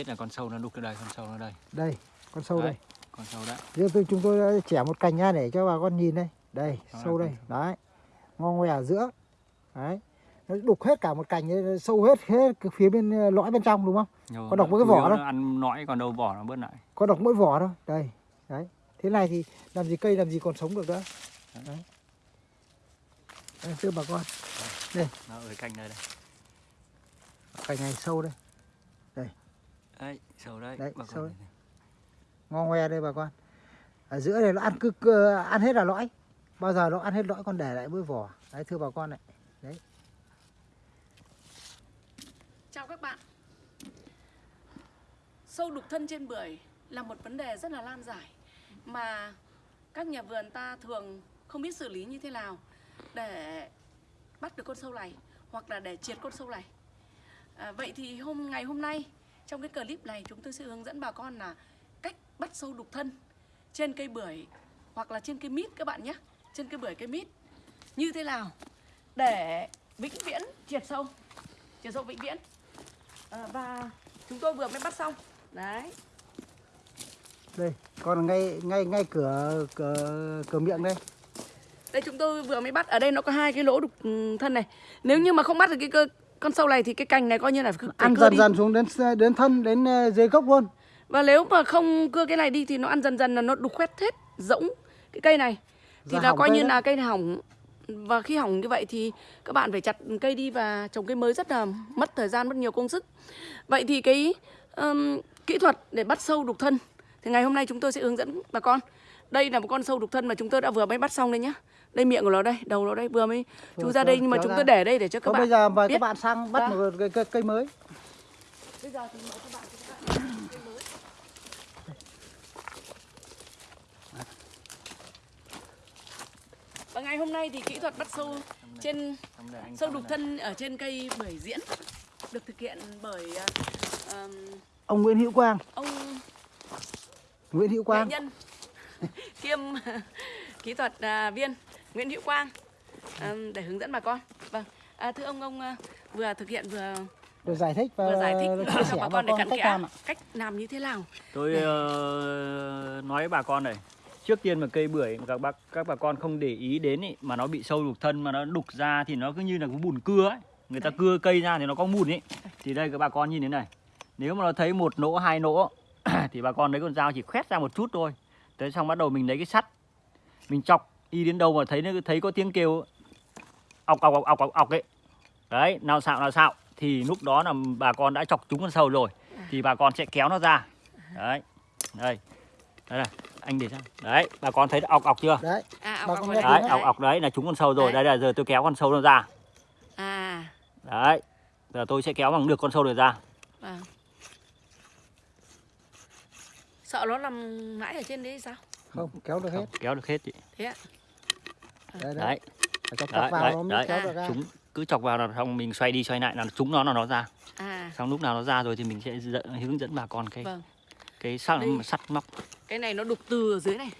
Biết là con sâu nó đục ở đây, con sâu nó đây. đây con sâu Đấy. đây Con sâu đấy. Giờ tôi chúng tôi đã chẻ một cành ra để cho bà con nhìn đây. Đây Đó sâu con đây. đấy ngon ngoe ở giữa. Đấy nó đục hết cả một cành sâu hết hết cái phía bên ờ, lõi bên trong đúng không? Nhưng Có độc với cái vỏ đâu? ăn nõi còn đâu vỏ nó bớt lại. có độc mỗi vỏ thôi đây đấy. Thế này thì làm gì cây làm gì còn sống được nữa. Đấy. Đây, thưa bà con. Nó ở cạnh đây đây. cành này sâu đây Đấy, sâu đấy. Đấy, bà con đấy. ngon ngoe đây bà con. Ở giữa này nó ăn cứ, cứ ăn hết là lõi. Bao giờ nó ăn hết lõi còn để lại mỗi vỏ. Đấy thưa bà con này. Chào các bạn. Sâu đục thân trên bưởi là một vấn đề rất là lan giải Mà các nhà vườn ta thường không biết xử lý như thế nào Để bắt được con sâu này Hoặc là để triệt con sâu này. À, Vậy thì hôm ngày hôm nay Trong cái clip này chúng tôi sẽ hướng dẫn bà con là Cách bắt sâu đục thân Trên cây bưởi Hoặc là trên cây mít các bạn nhé. Trên cây bưởi cây mít. Như thế nào Để vĩnh viễn triệt sâu? Triệt sâu vĩnh viễn. À, và chúng tôi vừa mới bắt xong. Đấy. Đây còn ngay ngay ngay cửa cửa cửa miệng đây. Đây chúng tôi vừa mới bắt. Ở đây nó có hai cái lỗ đục ừ, thân này. Nếu như mà không bắt được cái cơ con sâu này thì cái cành này coi như là phải ăn dần đi. dần xuống đến đến thân đến ờ, dưới gốc luôn. Và nếu mà không cưa cái này đi thì nó ăn dần dần là nó đục khoét hết rỗng cái cây này. Thì Và là coi như đấy. là cây này hỏng. Và khi hỏng như vậy thì các bạn phải chặt cây đi và trồng cây mới rất là mất thời gian mất nhiều công sức. Vậy thì cái ừm, kỹ thuật để bắt sâu đục thân thì ngày hôm nay chúng tôi sẽ hướng dẫn bà con. Đây là một con sâu đục thân mà chúng tôi đã vừa mới bắt xong đây nhá đây miệng của nó đây đầu nó đây vừa mới chú ra đây nhưng mà chúng ra. tôi để đây để cho các Còn bạn bây giờ mời biết. các bạn sang bắt Dạ. một cây, cây, cây mới bây giờ thì mời các bạn cho các bạn nhìn cây mới. Và ngày hôm nay thì kỹ thuật bắt sâu trên sâu đục thân ở trên cây bưởi diễn được thực hiện bởi ờm, ông Nguyễn Hữu Quang ông Nguyễn Hữu nghệ Quang nhân kiêm kỹ thuật à, viên Nguyễn Hữu Quang để hướng dẫn bà con. Vâng, à, thưa ông ông à, vừa thực hiện vừa được giải thích và vừa giải thích chia cho sẻ bà bà con để cặn cách kẽ làm ạ. cách làm như thế nào. Tôi ờ, nói với bà con này. Trước tiên mà cây bưởi mà các bác các bà con không để ý đến ý, mà nó bị sâu đục thân mà nó đục ra thì nó cứ như là cái bùn cưa ấy. Người ta Đấy. cưa cây ra thì nó có mùn ấy. Thì đây các bà con nhìn thế này. Nếu mà nó thấy một nỗ hai nỗ thì bà con lấy con dao chỉ khoét ra một chút thôi. Thế xong bắt đầu mình lấy cái sắt mình chọc đi đến đâu mà thấy nó thấy có tiếng kêu ọc ọc ọc ọc ọc, ọc ấy. Đấy, nào xạo nào xạo thì lúc đó là bà con đã chọc trúng con sâu rồi thì bà con sẽ kéo nó ra. Đấy. Đây. Đây này, anh để xem. Đấy, bà con thấy ọc ọc chưa? đấy À, Bà ọc, con ọc nghe vào Đấy, ọc ọc đấy là trúng con sâu rồi. Đấy. Đây là giờ tôi kéo con sâu nó ra. À, Đấy. Giờ tôi sẽ kéo bằng được con sâu này ra. vâng. Sợ nó nằm mãi ở trên đấy sao? không kéo được hết Không, kéo được hết chị. Thế ạ? Đấy đấy Đấy. Chọc Đấy, chọc vào đấy, nó đấy. kéo được ra Chúng cứ chọc vào là xong mình xoay đi xoay lại là chúng nó là nó ra. À, Xong lúc nào nó ra rồi thì mình sẽ dẫn, hướng dẫn bà con cái vâng. cái sắt sắt móc. Cái này nó đục từ ở dưới này.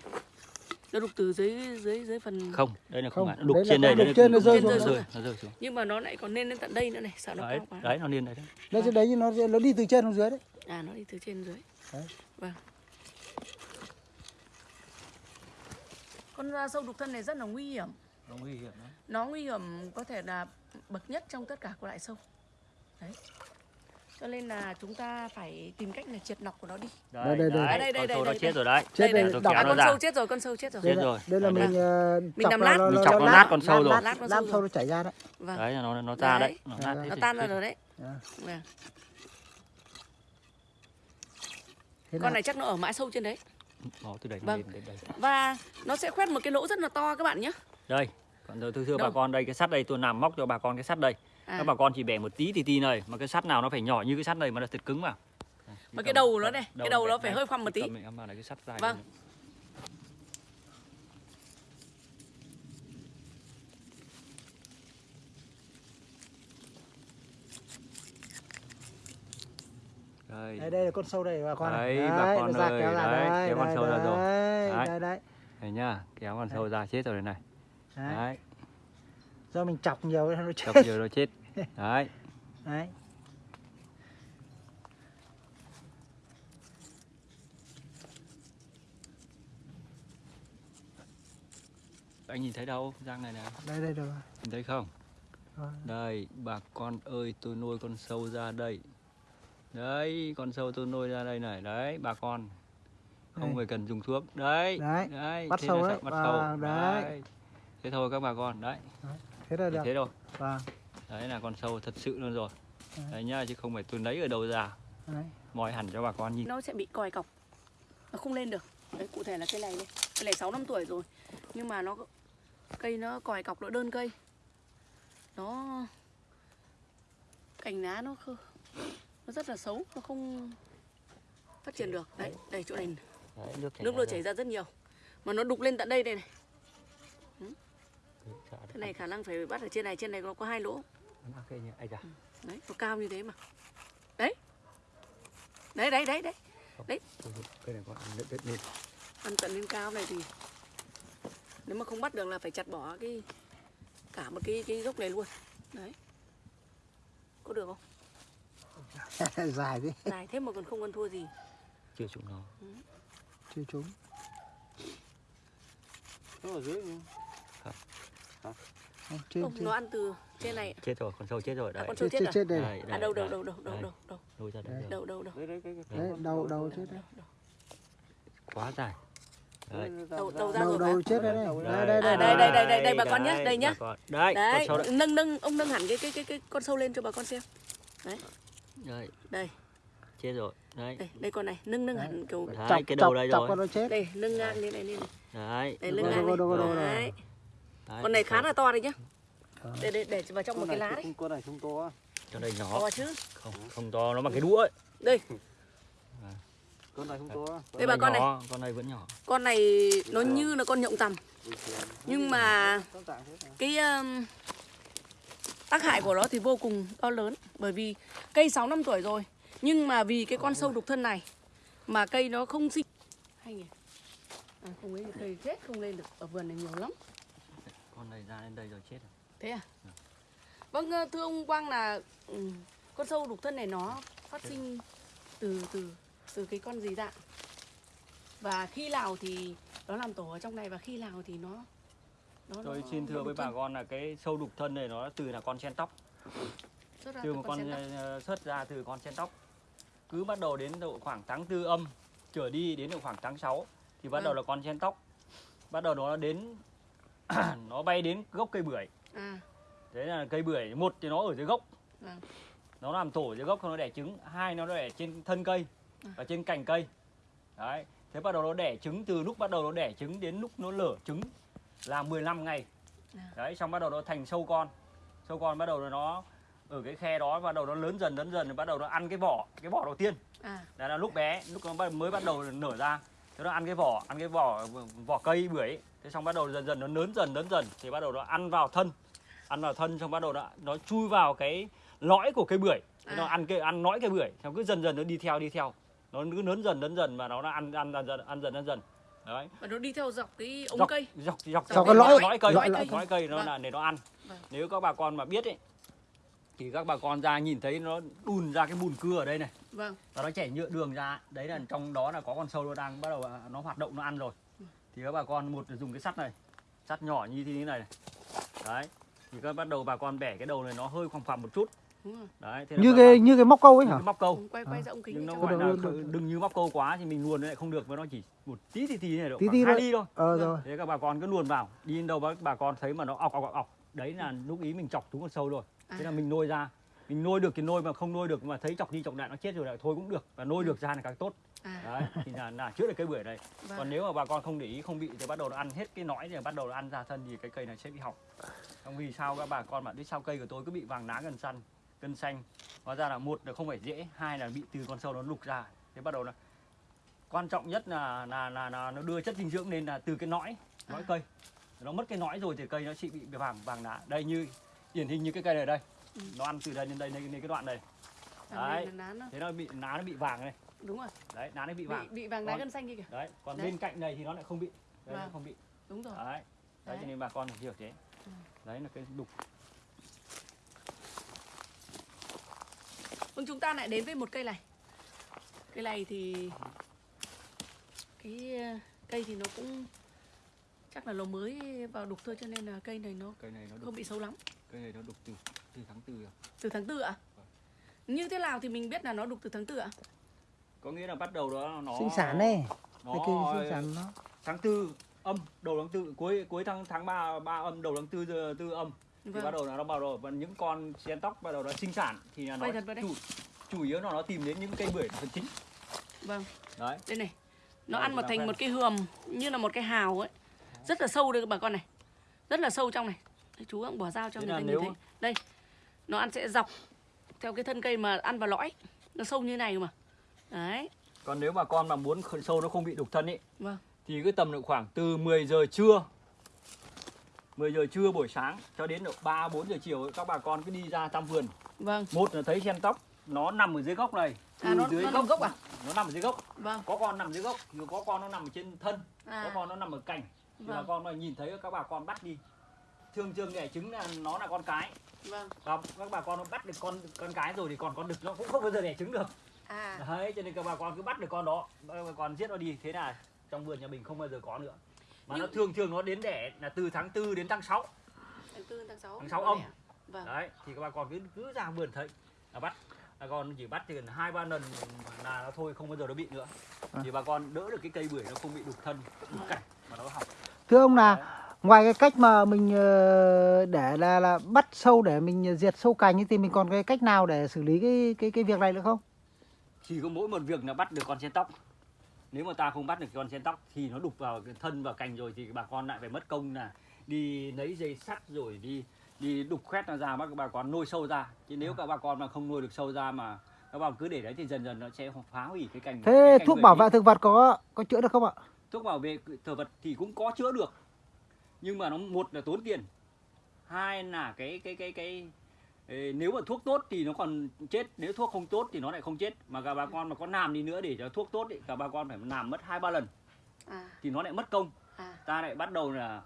Nó đục từ dưới dưới dưới phần Không, đây là không, Không. Nó đục đấy trên đây, đục đây trên nó đục rơi trên xuống. rơi, nó rơi xuống. nhưng mà nó lại còn lên đến tận đây nữa này, sợ nó Đấy, cao quá. đấy nó lên đấy. đấy chứ đấy như nó nó đi từ trên xuống dưới đấy À nó đi từ trên dưới. Đấy. Vâng. Con à, sâu đục thân này rất là nguy hiểm. Nó nguy hiểm lắm. Nó nguy hiểm có thể là bậc nhất trong tất cả các loại sâu. Đấy. Cho nên là chúng ta phải tìm cách là triệt nọc của nó đi. Đây, đây, đây. À, đây, đây, con đây, đây, chết rồi đấy. Chết đây, đây, À, con sâu chết rồi, con sâu chết rồi. đây Chết là, rồi. đây là Đây, mình Mình chọc làm lát. nó- Mình chọc nó lát- nát con sâu rồi. lát- sâu nó chảy ra đấy Vâng. Đấy nó nó ra đấy. Đấy. Nó tan ra rồi đấy. Dạ. Vâng. Thế Con này chắc nó ở mãi sâu trên đấy. Bỏ từ đây Vâng. đến đây. Và nó sẽ khoét một cái lỗ rất là to các bạn nhé. Đây. Còn tôi thưa bà con đây cái sắt đây tôi làm móc cho bà con cái sắt đây. À. Các bà con chỉ bẻ một tí thì tí này mà cái sắt nào nó phải nhỏ như cái sắt này mà nó thật cứng vào. Mà cái đầu nó này, cái đầu nó phải hơi khoăm một tí. Cầm em vào này cái sắt dài. Vâng. này. đây đây, đây là con sâu đây bà con đấy, đấy bà con ơi kéo ra đấy, đây, kéo con sâu ra rồi. đấy, đấy. đấy. đấy nhá kéo con sâu ra chết rồi đây này. Đấy. đấy. Do mình chọc nhiều nó chết. Chọc nhiều nó chết. Đấy. Đấy. Anh nhìn thấy đâu răng này này đây đây đâu nhìn thấy không? Đây bà con ơi tôi nuôi con sâu ra đây đấy con sâu tôi nuôi ra đây này đấy bà con. Không Đây. phải cần dùng thuốc. Đấy Đấy, bắt thế sâu đấy. bắt sâu. đấy. thế thôi các bà con đấy. Thế là được. thế thôi. Vâng đấy là con sâu thật sự luôn rồi. Đấy. đấy nhá chứ không phải tôi lấy ở đâu ra. Đấy. moi hẳn cho bà con nhìn. Nó sẽ bị còi cọc. Nó không lên được. Đấy cụ thể là cây này đây cây này sáu năm tuổi rồi. Nhưng mà nó cây nó còi cọc nó đơn cây. Nó cành lá nó khơ nó rất là xấu nó không phát triển được. Đấy đây chỗ này. Đấy, nước chảy nước nó chảy ra rất nhiều. Mà nó đục lên tận đây đây này. Đấy, thế được. này khả năng phải bắt ở trên này trên này nó có hai lỗ. Da. đấy nó cao như thế mà. Đấy. Đấy đấy đấy đấy. Thôi, cây này con ăn đất lên ăn tận lên cao này thì nếu mà không bắt được là phải chặt bỏ cái cả một cái cái gốc này luôn. Đấy. Có được không dài thế. Dài thế mà còn không ăn thua gì. Chưa chúng nó chưa trúng. Nó ở dưới. Không, trên không trên nó ăn từ trên này chết rồi con sâu chết rồi à, đấy. con chết sâu chết chết rồi chết đây. Đây, à đây, đâu đâu đâu đâu đâu Đây. đâu đâu. Nuôi ra Đây. đâu đâu đâu. Đấy, đấy, cái, cái, đấy đầu đầu chết đấy. quá dài. Đấy. Đầu đầu ra đầu rồi đầu mà. chết đây đây đây đây À, đây đây, đây, đây, đây, bà con nhé, đây nhá. con. đấy đấy con sâu đấy nâng nâng ông nâng hẳn cái cái cái cái con sâu lên cho bà con xem. Đấy đây. Chết rồi. Đấy. Đây đây con này nâng nâng hẳn kiểu đấy chọc cái đầu chọc đây chọc rồi. con nó chết. Đây nâng ngang lên này lên này. Đấy. Đây Đâu, nâng ngang đâu, đâu, đâu, lên đâu. đấy. Đấy, con này khá là to đấy nhá. Để để để vào trong một cái lá đấy. con này không to cho đây nhỏ. To chứ. Không không to nó bằng cái đũa ấy. Đây. Con này không to Đây bà con này. con này vẫn nhỏ. Con này nó như là con nhộng tằm. Nhưng mà cái tác hại của nó thì vô cùng to lớn bởi vì cây 6 năm tuổi rồi. Nhưng mà vì cái con sâu đục thân này mà cây nó không sinh. Hay nhỉ? À, không ấy cây chết không lên được ở vườn này nhiều lắm. Con này ra đến đây rồi chết rồi. Thế à? Vâng ờ, thưa ông Quang là ừ, con sâu đục thân này nó phát sinh từ từ từ cái con gì dạng và khi nào thì nó làm tổ ở trong này và khi nào thì nó nó tôi xin thưa với bà thân. con là cái sâu đục thân này nó từ là con chen tóc. Xuất từ một con sen ờ, xuất ra từ con chen tóc. Cứ bắt đầu đến độ khoảng tháng tư âm trở đi đến độ khoảng tháng 6 thì bắt Vâng. đầu là con chen tóc. Bắt đầu nó đến nó bay đến gốc cây bưởi. À đấy là cây bưởi một thì nó ở dưới gốc. Vâng nó làm tổ dưới gốc nó đẻ trứng. Hai nó đẻ trên thân cây À. và trên cành cây. Đấy thế bắt đầu nó đẻ trứng từ lúc bắt đầu nó đẻ trứng đến lúc nó lở trứng là 15 ngày. À. đấy xong bắt đầu nó thành sâu con. Sâu con bắt đầu nó ở cái khe đó bắt đầu nó lớn dần lớn dần rồi bắt đầu nó ăn cái vỏ cái vỏ đầu tiên. À. Đó là lúc bé lúc nó mới bắt đầu nở ra. Thế nó ăn cái vỏ ăn cái vỏ vỏ cây bưởi ấy. thế xong bắt đầu dần dần nó lớn dần lớn dần. Thì bắt đầu nó ăn vào thân. Ăn vào thân xong bắt đầu nó, nó chui vào cái lõi của cây bưởi. Thế nó À. ăn cái ăn lõi cây bưởi. Xong cứ dần dần nó đi theo đi theo. Nó cứ lớn dần lớn dần và nó ăn ăn dần dần ăn dần ăn dần đấy. Và nó đi theo dọc cái ống dọc, cây. dọc dọc Dọc cái lõi- lõi cây lõi- lõi, lõi cây nó Vâng. là để nó ăn. Vâng. nếu các bà con mà biết ấy thì các bà con ra nhìn thấy nó đùn ra cái bùn cưa ở đây này. Vâng. Và nó chảy nhựa đường ra. Đấy là trong đó là có con sâu nó đang bắt đầu à, nó hoạt động nó ăn rồi. Thì các bà con một là dùng cái sắt này. Sắt nhỏ như thế này này. Đấy. Thì các bắt đầu bà con bẻ cái đầu này nó hơi khoằm khoằm một chút đấy thế là như cái như cái móc câu ấy hả? cái móc câu. Ông quay quay ra ống kính nhưng nó cho gọi là đừng như móc câu quá thì mình luồn lại không được với nó chỉ một tí thì tí này được Tí khoảng tí hai thôi. ly thôi. Ờ Vâng. rồi. Thế các bà con cứ luồn vào đi đến đâu bà, bà con thấy mà nó ọc ọc ọc ọc. Đấy là lúc ý mình chọc trúng con sâu rồi. Thế là À. mình nuôi ra. Mình nuôi được thì nuôi mà không nuôi được mà thấy chọc đi chọc lại nó chết rồi lại thôi cũng được và nuôi được ra là càng tốt. À. Đấy thì là, là chữa được cây bưởi này vâng. còn nếu mà bà con không để ý không bị thì bắt đầu nó ăn hết cái nõi thì bắt đầu nó ăn ra thân thì cái cây này sẽ bị hỏng. Không vì sao các bà con bạn biết sao cây của tôi cứ bị vàng lá gần săn cân xanh. Hóa ra là một là không phải dễ. Hai là bị từ con sâu nó lục ra. Thế bắt đầu là quan trọng nhất là là là, là nó đưa chất dinh dưỡng lên là từ cái nõi nõi À. cây. Nó mất cái nõi rồi thì cây nó sẽ bị vàng vàng lá đây như điển hình như cái cây này đây. Ừ. nó ăn từ đây đến đây đến cái đoạn này. Làm đấy. lá thế nó bị lá nó bị vàng này. Đúng rồi. Đấy lá nó bị bị vàng. bị vàng đá Còn- gân xanh kia kìa. đấy còn Đấy. bên cạnh này thì nó lại không bị. Đấy Vâng. không bị. Đúng rồi. Đấy. Đấy Đấy. cho nên bà con phải hiểu thế. Ừ. đấy là cái đục vâng chúng ta lại đến với một cây này. Cây này thì cái ờ, cây thì nó cũng chắc là lồng mới vào đục thôi cho nên là cây này nó cây này nó đục không bị xấu lắm. cây này nó đục từ từ tháng tư à. từ tháng tư ạ? Như thế nào thì mình biết là nó đục từ tháng tư ạ? Có nghĩa là bắt đầu đó nó sinh sản này nó cái kỳ sinh sản nó tháng tư âm đầu tháng tư cuối cuối tháng tháng ba ba âm đầu tháng tư giờ- tư âm thì bắt vâng đầu là nó bắt đầu và những con chen tóc bắt đầu nó sinh sản thì là nó chủ chủ yếu là nó tìm đến những cây bưởi phần chính. Vâng. Đấy. Đây này nó Đây, ăn ta thành quen. một cái hườm như là một cái hào ấy. Rất là sâu đây các bà con này. Rất là sâu trong này. Đấy, chú cũng bỏ dao cho Thế người ta nếu- nhìn thấy. Đây nó ăn sẽ dọc theo cái thân cây mà ăn vào lõi. Nó sâu như này mà. Đấy. Còn nếu mà con mà muốn sâu nó không bị đục thân ấy vâng. thì cứ tầm độ khoảng từ 10 giờ trưa 10 giờ trưa buổi sáng cho đến độ 3 4 giờ chiều các bà con cứ đi ra thăm vườn. vâng Một là thấy chen tóc nó nằm ở dưới gốc này. À, nó- dưới nó nằm gốc à? Nó nằm ở dưới gốc. vâng Có con nằm dưới gốc, rồi có con nó nằm ở trên thân, có à con nó nằm ở cành. Thì bà Vâng. con mà nhìn thấy các bà con bắt đi. Thường thường đẻ trứng là nó là con cái. vâng Và các bà con nó bắt được con con cái rồi thì còn con đực nó cũng không bao giờ đẻ trứng được. à Đấy, cho nên các bà con cứ bắt được con đó, bà con giết nó đi. Thế là trong vườn nhà mình không bao giờ có nữa. Mà nó Nhưng- thường thường nó đến đẻ là từ tháng 4 đến tháng 6. tháng tư tháng sáu Tháng sáu âm. vâng Đấy, thì các bà con cứ cứ ra vườn thấy là bắt. Bà con chỉ bắt thì gần hai ba lần là nó thôi không bao giờ nó bị nữa. À. Thì bà con đỡ được cái cây bưởi nó không bị đục thân, đục cảnh mà nó hỏng. thưa ông là ngoài cái cách mà mình ờ, để là là bắt sâu để mình diệt sâu cành ấy, thì mình còn cái cách nào để xử lý cái cái cái việc này nữa không Chỉ có mỗi một việc là bắt được con sen tóc. Nếu mà ta không bắt được con sen tóc thì nó đục vào cái thân vào cành rồi thì bà con lại phải mất công là đi lấy dây sắt rồi đi đi đục khoét nó ra bắt bà con nuôi sâu ra. Chứ nếu các bà con mà không nuôi được sâu ra mà các bà cứ để đấy thì dần dần nó sẽ phá hủy cái cành. thế cái cành thuốc bảo vệ thực vật có có chữa được không ạ thuốc bảo vệ thực vật thì cũng có chữa được nhưng mà nó một là tốn tiền hai là cái cái cái cái nếu mà thuốc tốt thì nó còn chết nếu thuốc không tốt thì nó lại không chết. Mà cả bà con mà có làm đi nữa để cho thuốc tốt thì cả bà con phải làm mất hai ba lần. À. Thì nó lại mất công. À. Ta lại bắt đầu là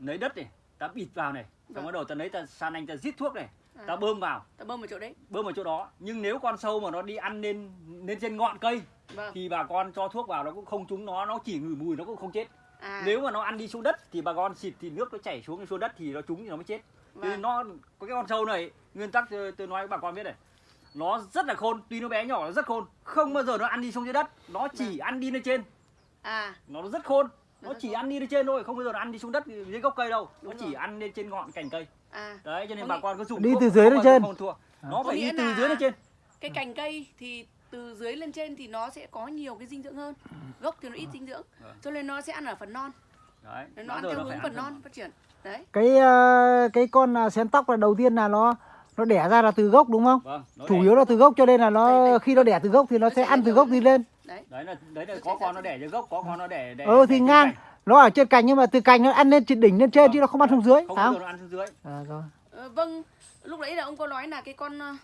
lấy đất này ta bịt vào này. Xong Vâng. bắt đầu ta lấy ta san anh ta giết thuốc này. À. ta bơm vào. Ta bơm vào chỗ đấy. Bơm vào chỗ đó. Nhưng nếu con sâu mà nó đi ăn lên lên trên ngọn cây vâng. thì bà con cho thuốc vào nó cũng không trúng nó nó chỉ ngửi mùi nó cũng không chết. À. Nếu mà nó ăn đi xuống đất thì bà con xịt thì nước nó chảy xuống xuống đất thì nó trúng thì nó mới chết Vâng. Nó có cái con sâu này nguyên tắc tôi, tôi nói với bà con biết này. Nó rất là khôn tuy nó bé nhỏ nó rất khôn không bao giờ nó ăn đi xuống dưới đất. Nó chỉ ăn đi lên trên. À. Nó rất khôn Nó nó chỉ ăn đi lên trên thôi không bao giờ nó ăn đi xuống đất dưới gốc cây đâu. Nó Đúng chỉ rồi. ăn lên trên ngọn cành cây. À. Đấy cho nên Có bà nghĩa- con cứ dùng Đi thuốc từ dưới lên trên. không thua. Nó Có phải đi từ dưới lên trên. cái cành cây thì từ dưới lên trên thì nó sẽ có nhiều cái dinh dưỡng hơn. Gốc thì nó ít dinh dưỡng Vâng. cho nên nó sẽ ăn ở phần non. Đấy nó ăn theo hướng phần- non. phát triển đấy. Cái ờ, cái con à, xén tóc là đầu tiên là nó nó đẻ ra là từ gốc đúng không? Vâng chủ đẻ. yếu là từ gốc cho nên là nó đây. khi nó đẻ từ gốc thì nó Nó sẽ ăn từ gốc. từ- đi lên. Đấy. Đấy là đấy là có con nó từ- đẻ dưới gốc có con nó đẻ đẻ ừ thì ngang. nó ở trên cành nhưng mà từ cành nó ăn lên trên đỉnh lên trên Vâng. chứ nó không ăn xuống dưới không không? nó ăn xuống dưới. À, rồi. Ờ, vâng lúc nãy là ông có nói là cái con ờ,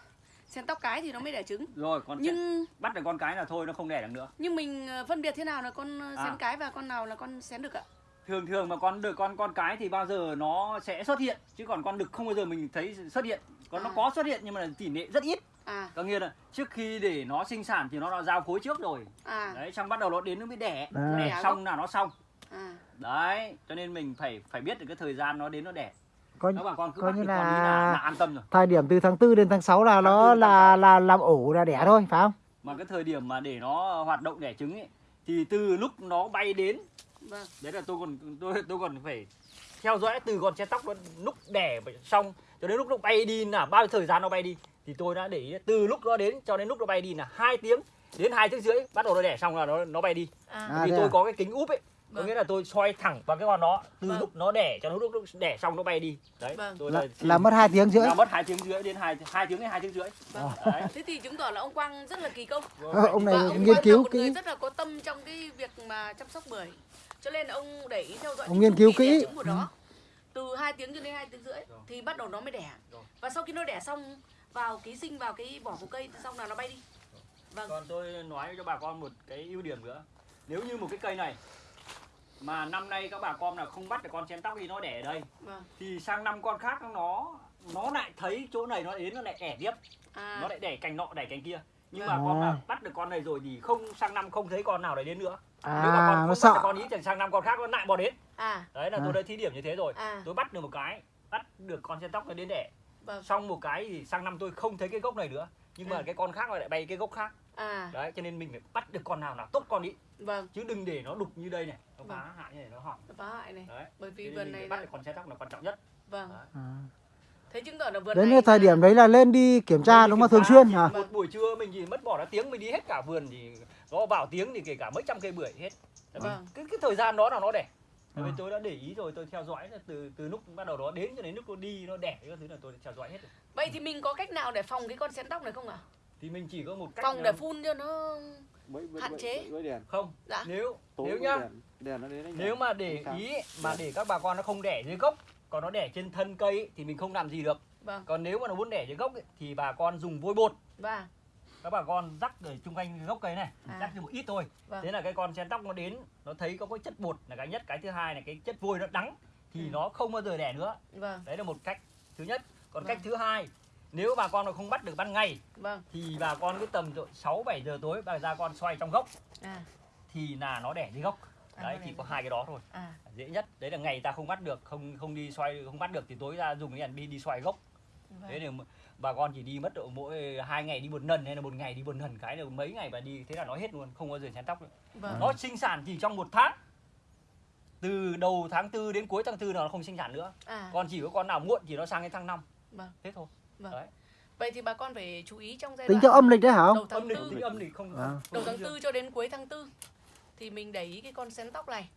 sen tóc cái thì nó mới đẻ trứng. Rồi con nhưng bắt được con cái là thôi nó không đẻ được nữa. nhưng mình ờ, phân biệt thế nào là con ờ, À. sen cái và con nào là con sen đực ạ thường thường mà con được con con cái thì bao giờ nó sẽ xuất hiện? Chứ còn con đực không bao giờ mình thấy xuất hiện. Còn nó À. có xuất hiện nhưng mà là tỷ lệ rất ít. À. Có nghĩa là trước khi để nó sinh sản thì nó đã giao phối trước rồi. À. Đấy xong bắt đầu nó đến nó mới đẻ. À. đẻ xong là nó xong. À. Đấy cho nên mình phải phải biết được cái thời gian nó đến nó đẻ. Có các bà con cứ coi như là, là- là an tâm rồi. thời điểm từ tháng 4 đến tháng 6 là Tháng nó tư đến tháng là sáu. là làm ổ là đẻ thôi phải không? Mà cái thời điểm mà để nó hoạt động đẻ trứng ấy thì từ lúc nó bay đến vâng đấy là tôi còn tôi tôi còn phải theo dõi từ con che tóc nó lúc đẻ xong cho đến lúc nó bay đi là bao nhiêu thời gian nó bay đi thì tôi đã để ý từ lúc nó đến cho đến lúc nó bay đi là hai tiếng đến hai tiếng rưỡi bắt đầu nó đẻ xong là nó nó bay đi à, À, vì thế tôi à? có cái kính úp ấy có Vâng. nghĩa là tôi soi thẳng vào cái con nó từ Vâng. lúc nó đẻ cho đến lúc nó đẻ xong nó bay đi đấy Vâng. tôi là, là mất hai tiếng rưỡi là mất hai tiếng rưỡi đến hai hai tiếng đến hai tiếng rưỡi vâng. đấy thế thì chứng tỏ là ông Quang rất là kỳ công Ờ, ông này và ông nghiên cứu kỹ rất là có tâm trong cái việc mà chăm sóc bưởi cho nên ông để ý theo dõi Ông nghiên cứu kỹ. trứng của nó. Từ 2 tiếng cho đến 2 tiếng rưỡi thì bắt đầu nó mới đẻ. Và sau khi nó đẻ xong vào ký sinh vào cái vỏ của cây xong là nó bay đi. Vâng. Còn tôi nói cho bà con một cái ưu điểm nữa. Nếu như một cái cây này Mà năm nay các bà con là không bắt được con chén tóc đi nó đẻ ở đây. Vâng. Thì sang năm con khác nó Nó lại thấy chỗ này nó đến nó lại đẻ tiếp. À. Nó lại đẻ cành nọ đẻ cành kia. Nhưng mà À. con bắt được con này rồi thì không sang năm không thấy con nào đấy đến nữa. mà à con nó bắt sợ. con ý thì sang năm con khác nó lại bò đến. À. Đấy là À. tôi đã thí điểm như thế rồi. À. Tôi bắt được một cái bắt được con sen tóc nó đến đẻ. Vâng. Xong một cái thì sang năm tôi không thấy cái gốc này nữa. Nhưng mà À. cái con khác nó lại bay cái gốc khác. À. Đấy cho nên mình phải bắt được con nào là tốt con ý. Vâng. Chứ đừng để nó đục như đây này. Nó Vâng. phá hại như này nó hỏng. Phá hại này. Đấy. Bởi vì vườn này phải bắt là được con sen tóc là quan trọng nhất. Vâng. Đấy. à. Thế chứng tỏ là vườn đến này cái thời điểm đấy là lên đi kiểm tra đúng không thường xuyên hả một buổi trưa mình chỉ mất bỏ ra tiếng mình đi hết cả vườn thì nó vào tiếng thì kể cả mấy trăm cây bưởi hết vì Vâng. cái cái thời gian đó là nó đẻ Tại vì Vâng. tôi đã để ý rồi tôi theo dõi từ từ lúc bắt đầu nó đến cho đến lúc nó đi nó đẻ cái thứ là tôi theo dõi hết rồi. vậy thì mình có cách nào để phòng cái con sen tóc này không ạ thì mình chỉ có một cách phòng để phun cho nó Bẫy bẫy Hạn chế. bẫy đèn. không dạ nếu Tối nếu nhá đèn. Đèn nó đến anh nếu nhỉ? mà để ý mà để các bà con nó không đẻ dưới gốc còn nó đẻ trên thân cây ấy, thì mình không làm gì được. Vâng. Còn nếu mà nó muốn đẻ dưới gốc ấy, thì bà con dùng vôi bột. Và các bà con rắc ở chung quanh gốc cây này À. rắc cho một ít thôi. Vâng. thế là cái con sen tóc nó đến nó thấy có cái chất bột là cái nhất cái thứ hai là cái chất vôi nó đắng thì Ừ. nó không bao giờ đẻ nữa. Vâng. Đấy là một cách thứ nhất. Còn Vâng. cách thứ hai nếu bà con nó không bắt được ban ngày vâng. thì bà con cứ tầm 6 7 giờ tối bà ra con xoay trong gốc à. thì là nó đẻ dưới gốc đấy chỉ có hai cái đó thôi. À. Dễ nhất. Đấy là ngày ta không bắt được không không đi xoay không bắt được thì tối ra dùng cái đèn đi đi xoay gốc. Thế vâng. thì bà con chỉ đi mất độ mỗi hai ngày đi một lần hay là một ngày đi một lần cái là mấy ngày bà đi thế là nó hết luôn không bao giờ chén tóc nữa. Vâng. Nó sinh sản chỉ trong một tháng. Từ đầu tháng tư đến cuối tháng tư là nó không sinh sản nữa. À. Còn chỉ có con nào muộn thì nó sang đến tháng 5 Vâng. thế thôi. Vâng. đấy. Vậy thì bà con phải chú ý trong giai tính đoạn theo âm lịch đấy hả đầu tháng âm lịch tư. tính âm lịch không À. không đầu tháng dương. tư cho đến cuối tháng tư thì mình để ý cái con sen tóc này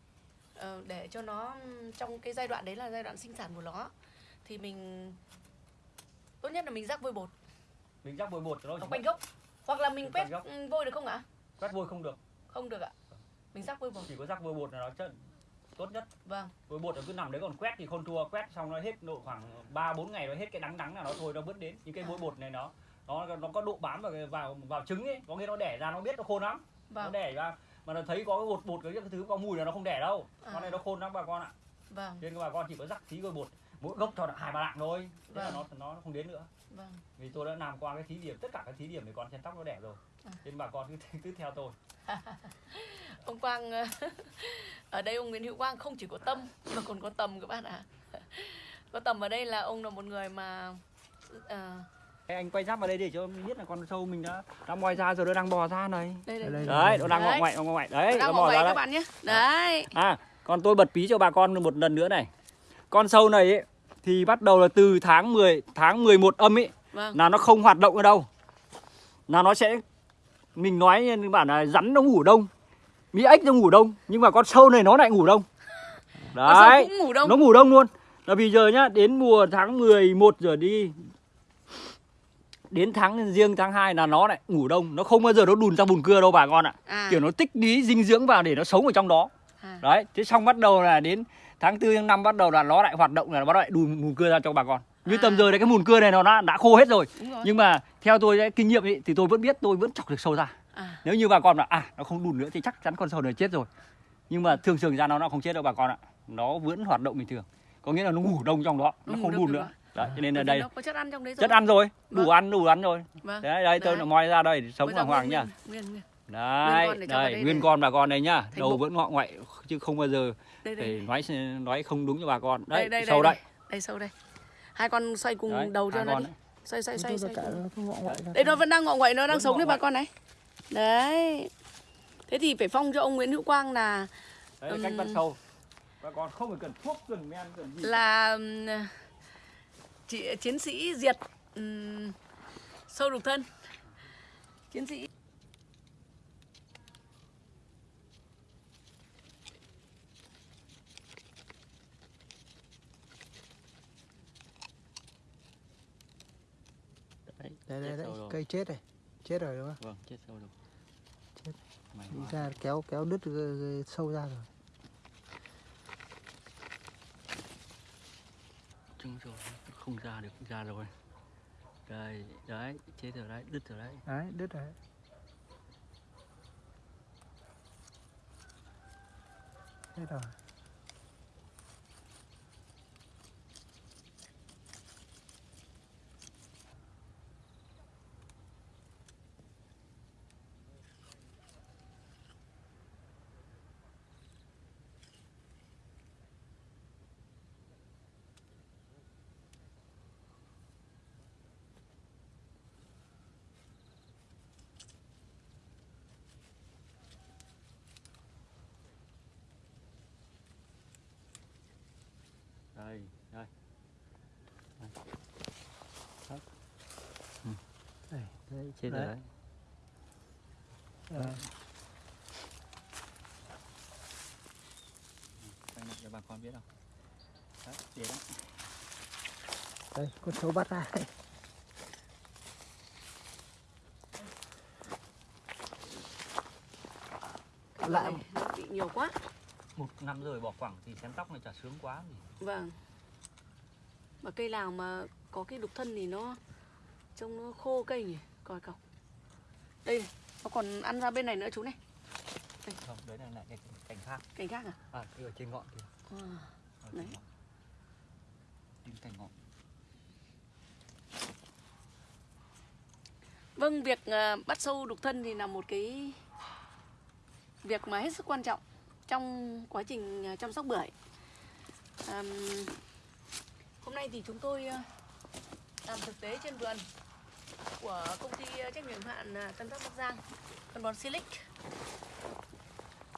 ờ, để cho nó trong cái giai đoạn đấy là giai đoạn sinh sản của nó. Thì mình tốt nhất là mình rắc vôi bột. Mình rắc vôi bột cho nó ở chỉ quanh gốc. Hoặc là mình quét vôi được không ạ? Quét vôi không được. Không được ạ. Mình rắc vôi bột. Chỉ có rắc vôi bột là nó chất tốt nhất. Vâng. Vôi bột nó cứ nằm đấy còn quét thì không thua. Quét xong nó hết độ khoảng 3 4 ngày nó hết cái đắng đắng là nó thôi nó bớt đến. Những cái À. vôi bột này nó nó nó có độ bám vào vào vào trứng ấy. Có nghĩa nó đẻ ra nó biết nó khôn lắm. Nó vâng. đẻ ra mà nó thấy có cái bột bột cái thứ có mùi là nó không đẻ đâu. À. con này nó khôn lắm bà con ạ. Vâng. Nên các bà con chỉ có rắc tí vôi bột. Mỗi gốc cho hai ba lạng thôi. Thế là Vâng. nó nó không đến nữa. Vâng. Vì tôi đã làm qua cái thí điểm tất cả các thí điểm để con chen tóc nó đẻ rồi. À. nên bà con cứ cứ theo tôi. Ông Quang ở đây ông Nguyễn Hữu Quang không chỉ có tâm mà còn có tầm các bạn ạ. Có tầm ở đây là ông là một người mà ờ, Ê, anh quay giáp vào đây để cho mình biết là con sâu mình đã đã moi ra rồi nó đang bò ra này. Đây đây, Đây, đây. đấy nó đang ngọ Đấy. ngoại ngọ ngoại. Đấy đang nó bò ra các đấy. bạn nhé. Đấy. À còn tôi bật pí cho bà con một lần nữa này. Con sâu này ấy, thì bắt đầu là từ tháng 10 tháng 11 âm ấy vâng. là nó không hoạt động ở đâu. Là nó sẽ mình nói như bản là rắn nó ngủ đông mỹ ếch nó ngủ đông nhưng mà con sâu này nó lại ngủ đông. Con sâu đấy. cũng ngủ đông. Nó ngủ đông luôn. Là bây giờ nhá đến mùa tháng 11 giờ đi đến tháng riêng tháng 2 là nó lại ngủ đông. Nó không bao giờ nó đùn ra bùn cưa đâu bà con ạ. À, kiểu nó tích lý dinh dưỡng vào để nó sống ở trong đó. À, đấy thế xong bắt đầu là đến tháng tư tháng năm bắt đầu là nó lại hoạt động là nó lại đùn mùn cưa ra cho bà con. Như À. tầm giờ này cái mùn cưa này nó đã, đã khô hết rồi. Rồi. Nhưng mà theo tôi cái kinh nghiệm ấy, thì tôi vẫn biết tôi vẫn chọc được sâu ra à, nếu như bà con là à nó không đùn nữa thì chắc chắn con sâu này chết rồi. Nhưng mà thường thường ra nó nó không chết đâu bà con ạ. Nó vẫn hoạt động bình thường. Có nghĩa là nó ngủ đông trong đó Nó nó không đùn nữa. à? Đấy cho nên Bởi là đây. nó có chất ăn trong đấy rồi. chất ăn rồi đủ Vâng. ăn đủ ăn rồi. Vâng đấy đây tôi là moi ra đây để sống đàng hoàng nguyên- nhá. nguyên nguyên nguyên. Đấy để vào đây đây nguyên để- con bà con đây nhá. Thành đầu bụng. vẫn ngọ ngoại chứ không bao giờ đây để đây nói nói không đúng cho bà con. Đây đấy đây sâu đây đây. đây. Sâu đây. Hai con xoay cùng Đấy, đầu cho nó đi. đấy. xoay xoay xoay đây nó vẫn đang ngọ ngoại nó đang sống đấy bà con này. Đấy. Thế thì phải phong cho ông Nguyễn Hữu Quang là đấy cách bắt sâu. Bà con không phải cần thuốc cần men cần gì là chị chiến sĩ diệt ừm, sâu đục thân. Chiến sĩ đấy, đây đây chết đây sâu rồi. cây chết này chết rồi đúng không? Vâng chết sâu rồi. Chết. Đi ra kéo kéo đứt cái- cái sâu ra rồi. Trưng rồi không ra được ra rồi. Đây, đấy chết rồi đấy, đứt rồi đấy. Đấy, đứt rồi. Chết rồi. Chết rồi. Đấy. đấy quay lại cho bà con biết không? Đấy để đó đây con sâu bắt ra. Lại- bị nhiều quá. Một năm rồi bỏ quẳng thì xén tóc này chả sướng quá gì. Vâng. Mà cây nào mà có cái đục thân thì nó trông nó khô cây nhỉ coi cọc đây này, nó còn ăn ra bên này nữa chú này. Không đấy là lại cái cảnh khác. Cành khác à, à cái ở trên ngọn kìa. À. ở Đấy. trên cành ngọn. Vâng, việc à, bắt sâu đục thân thì là một cái việc mà hết sức quan trọng trong quá trình à, chăm sóc bưởi. Àm, hôm nay thì chúng tôi à, làm thực tế trên vườn của công ty ờ, trách nhiệm hạn ờ, Tân Phát Bắc Giang, phân bón Silic.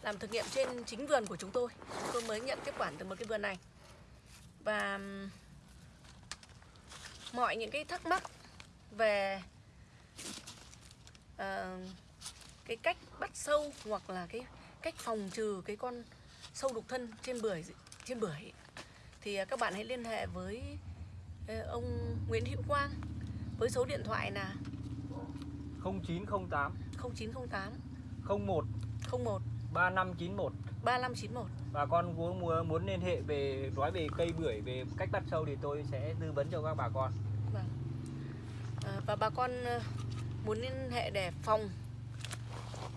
Làm thực nghiệm trên chính vườn của chúng tôi. Chúng tôi mới nhận tiếp quản từ một cái vườn này. Và mọi những cái thắc mắc về uh, cái cách bắt sâu hoặc là cái cách phòng trừ cái con sâu đục thân trên bưởi trên bưởi thì các bạn hãy liên hệ với ông Nguyễn Hữu Quang với số điện thoại là 0908 0908 01 01 3591 3591 bà con muốn muốn liên hệ về nói về cây bưởi về cách bắt sâu thì tôi sẽ tư vấn cho các bà con. Vâng. À, và bà con ờ, muốn liên hệ để phòng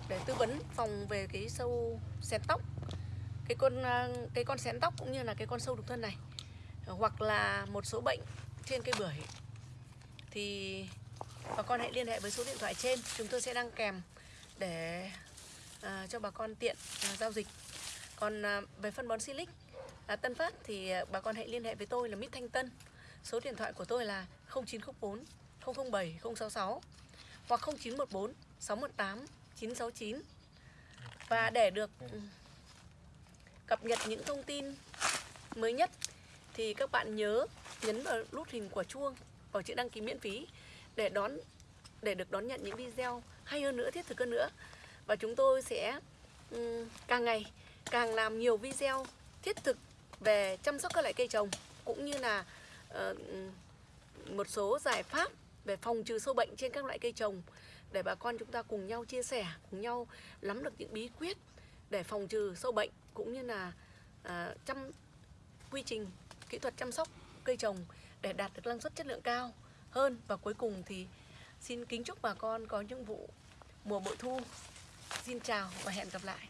để tư vấn phòng về cái sâu xén tóc. Cái con ờ, cái con xén tóc cũng như là cái con sâu đục thân này. Hoặc là một số bệnh trên cây bưởi thì bà con hãy liên hệ với số điện thoại trên. Chúng tôi sẽ đăng kèm để à, cho bà con tiện à, giao dịch. Còn à, về phân bón silic à, Tân Phát thì à, bà con hãy liên hệ với tôi là Mít Thanh Tân. Số điện thoại của tôi là 0904 007 066 hoặc 0914 618 969. Và để được ừ, cập nhật những thông tin mới nhất thì các bạn nhớ nhấn vào nút hình quả chuông. Ờ, vào chữ đăng ký miễn phí để đón để được đón nhận những video hay hơn nữa, thiết thực hơn nữa. Và chúng tôi sẽ um, càng ngày càng làm nhiều video thiết thực về chăm sóc các loại cây trồng cũng như là uh, một số giải pháp về phòng trừ sâu bệnh trên các loại cây trồng để bà con chúng ta cùng nhau chia sẻ, cùng nhau nắm được những bí quyết để phòng trừ sâu bệnh cũng như là uh, chăm quy trình kỹ thuật chăm sóc cây trồng để đạt được năng suất chất lượng cao hơn, và cuối cùng thì xin kính chúc bà con có những vụ mùa bội thu. Xin chào và hẹn gặp lại.